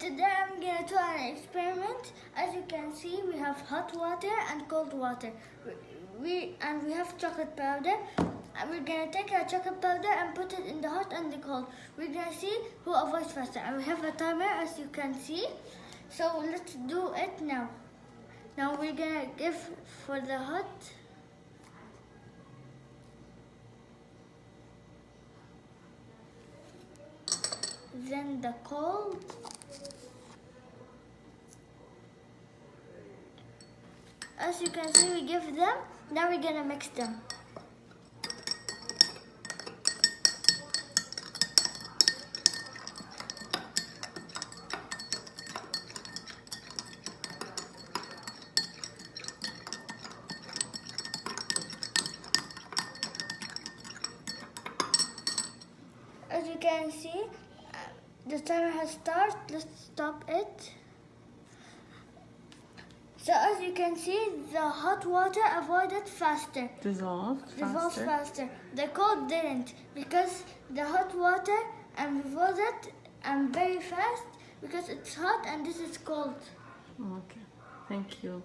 Today I'm gonna do an experiment. As you can see, we have hot water and cold water. We, and we have chocolate powder. And we're gonna take our chocolate powder and put it in the hot and the cold. We're gonna see who avoids faster. And we have a timer, as you can see. So let's do it now. Now we're gonna give for the hot. Then the cold. As you can see, we give them. Now we're gonna mix them. As you can see, uh, the timer has started. Let's stop it. So as you can see, the hot water avoided faster. Dissolved Dissolved faster. faster. The cold didn't because the hot water avoided and very fast because it's hot and this is cold. Okay. Thank you.